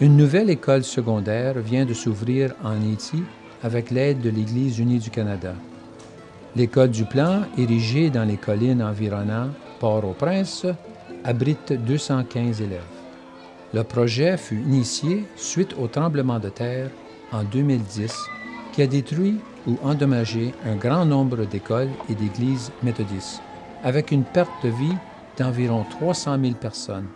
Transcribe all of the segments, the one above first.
Une nouvelle école secondaire vient de s'ouvrir en Haïti avec l'aide de l'Église unie du Canada. L'école du Plan, érigée dans les collines environnant Port-au-Prince, abrite 215 élèves. Le projet fut initié suite au tremblement de terre en 2010 qui a détruit ou endommagé un grand nombre d'écoles et d'églises méthodistes, avec une perte de vie d'environ 300 000 personnes.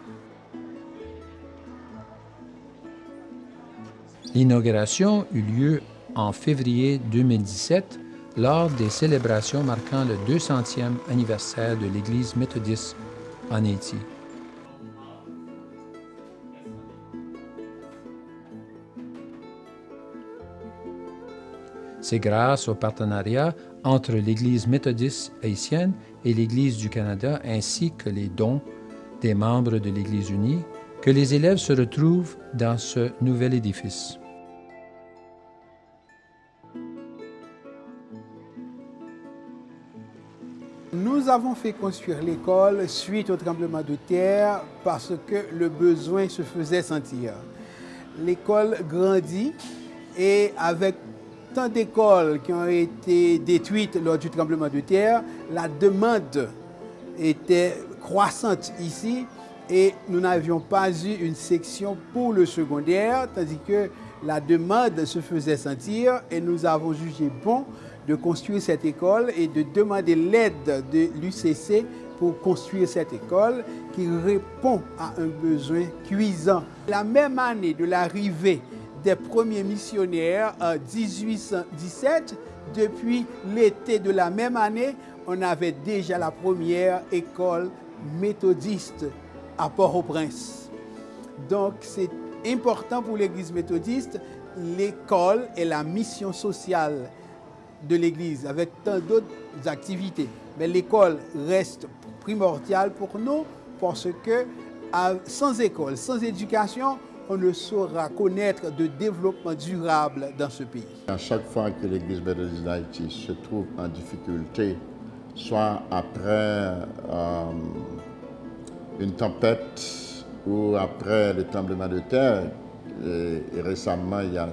L'inauguration eut lieu en février 2017 lors des célébrations marquant le 200e anniversaire de l'Église méthodiste en Haïti. C'est grâce au partenariat entre l'Église méthodiste haïtienne et l'Église du Canada ainsi que les dons des membres de l'Église unie que les élèves se retrouvent dans ce nouvel édifice. Nous avons fait construire l'école suite au tremblement de terre parce que le besoin se faisait sentir. L'école grandit et avec tant d'écoles qui ont été détruites lors du tremblement de terre, la demande était croissante ici et nous n'avions pas eu une section pour le secondaire, tandis que la demande se faisait sentir et nous avons jugé bon de construire cette école et de demander l'aide de l'UCC pour construire cette école qui répond à un besoin cuisant. La même année de l'arrivée des premiers missionnaires en 1817, depuis l'été de la même année, on avait déjà la première école méthodiste à Port-au-Prince. Donc c'est important pour l'Église méthodiste, l'école et la mission sociale de l'Église avec tant d'autres activités. Mais l'école reste primordiale pour nous parce que sans école, sans éducation, on ne saura connaître de développement durable dans ce pays. À chaque fois que l'Église méthodiste d'Haïti se trouve en difficulté, soit après euh, une tempête ou après le tremblement de terre, et, et récemment, il y a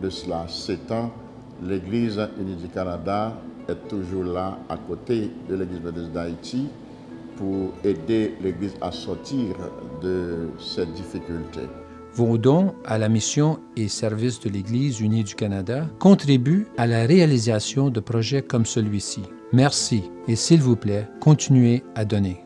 de cela sept ans, l'Église unie du Canada est toujours là à côté de l'Église méthodiste d'Haïti pour aider l'Église à sortir de cette difficulté. Vos dons à la mission et service de l'Église unie du Canada contribuent à la réalisation de projets comme celui-ci. Merci et s'il vous plaît, continuez à donner.